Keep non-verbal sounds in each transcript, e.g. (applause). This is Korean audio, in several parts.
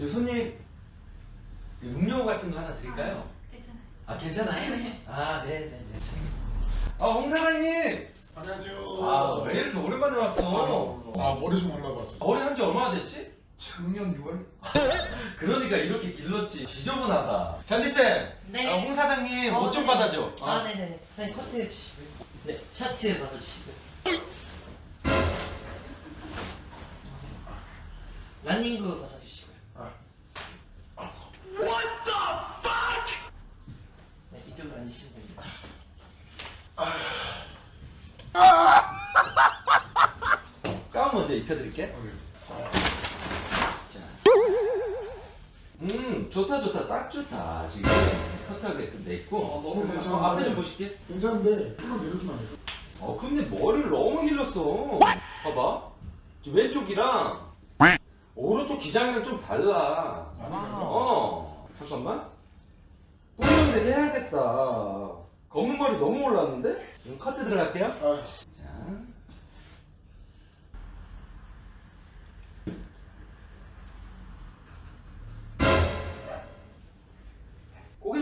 저 손님 저 음료 같은 거 하나 드릴까요? 괜찮아요. 아 괜찮아요? 네. 아 네 네 네. 아 홍 사장님. 안녕하세요. 아 왜 이렇게 오랜만에 왔어? 아 머리 좀 하려고 왔어. 머리 한 지 얼마나 됐지? 작년 6월? 그러니까 이렇게 길렀지. 지저분하다. 잔디 쌤. 네. 아, 홍 사장님 어, 옷좀 네. 받아줘. 아, 네네네. 사장님 커트 해주시고요. 네, 셔츠 받아주시고요. 런닝구 벗어주시고요. 아, 네, 이쪽으로 앉으시면 됩니다. 가운 먼저 입혀드릴게. 오케이. 자. 음 좋다 좋다 딱 좋다 지금 커트하게끔 돼 있고. 어, 너무 어, 괜찮은데. 앞에 좀 보실게. 괜찮은데 조금만 내려주면 안 될까? 어 근데 머리를 너무 길렀어. 봐봐. 저 왼쪽이랑 오른쪽 기장이랑 좀 달라. 아, 어 잠깐만. 뿌리는데 해야겠다. 검은 머리 너무 올랐는데? 그럼 커트 들어갈게요. 아,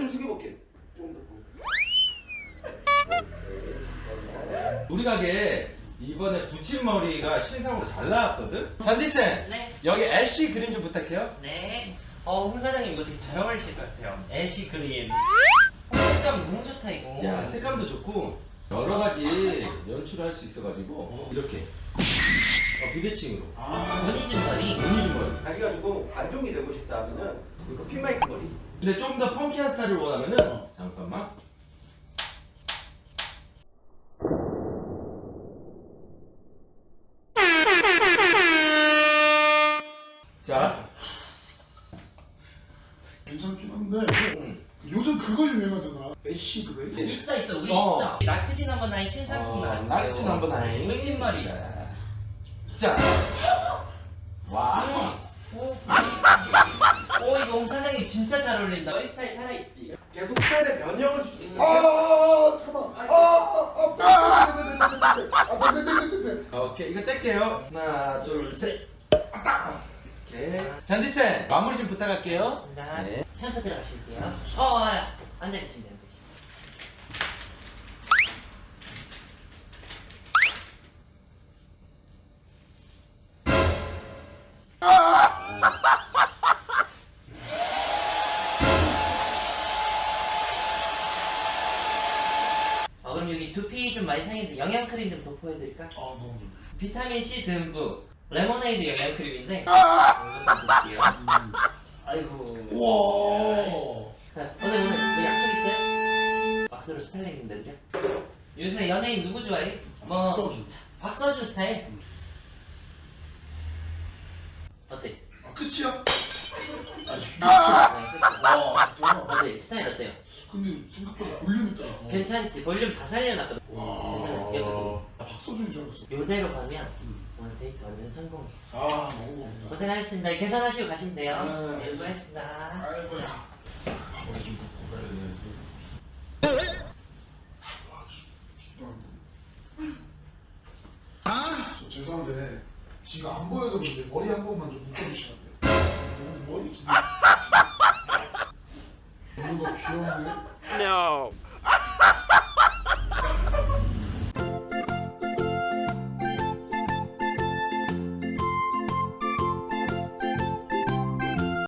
좀 숙여볼게. 우리 가게 이번에 붙임머리가 신상으로 잘 나왔거든? 잔디쌤! 네. 여기 애쉬 그린 좀 부탁해요. 네. 어, 홍 사장님 이거 되게 잘 어울리실 것 같아요. 애쉬 그린. 어, 색감 너무 좋다, 이거. 야, 색감도 좋고 여러 가지 연출을 할 수 있어가지고 이렇게 어, 비대칭으로 아, 원희준 머리. 무늬 머리 자기가 조금 관종이 되고 싶다 하면은 이거 핀마이크 머리 근데 좀 더 펑키한 스타일을 원하면은 어. 잠깐만 자 괜찮긴 한데 음. 요즘 그거 유행하잖아. 애쉬 그래? 있어, 있어. 우리 어. 있어. 나크진 넘버 나인 신상품 어, 나왔죠. 나르치 넘버 나인 머리. 자, 자. (laughs) 와 이거 홍 사장님 진짜 잘 어울린다. 머리 스타일 살아있지. 계속 스타일에 변형을 줄 수 있어 아, 잠깐만. 아, 아, 아, 네, 네, 네, 네, 네, 네. 아, 네, 네, 네, 네, 네. 오케이 이거 뗄게요 하나 둘셋 오케이 잔디쌤 마무리 좀 부탁할게요 좋습니다. 네. 샴푸 들어가실게요. 어, 어, 앉아 계시면. 어, 좀 많이 상했는데 영양 크림 좀 도포해드릴까? 아, 너무 좋네. 비타민 C 듬뿍 레모네이드 영양 크림인데. 아이고. 우와. 자, 오늘 오늘 뭐 약속 있어요? 박서준 스타일링인데요? 요새 연예인 누구 좋아해? 뭐 박서준. 박서준 스타일. 어때? 아, 끝이야? 아, 끝이야. 아, 와. 어때? 스타일 어때요? 근데 생각보다 볼륨 있다. 괜찮지? 볼륨 다 살려놨거든. 아. 아, 박서준인 줄 알았어. 요대로 가면 음. 오늘 데이트 완전 성공이에요 아 너무 고맙다. 고생하셨습니다. 계산하시고 가시면 돼요. 네, 네 수고하셨습니다. 아이고야. 머리 좀 붓고 가야 되는데 아! 저 죄송한데 지금 안 보여서 그런데 머리 한 번만 좀 묶어주시면 돼요? 너무 머리 긴... (laughs) 뭔가 귀여운데? No.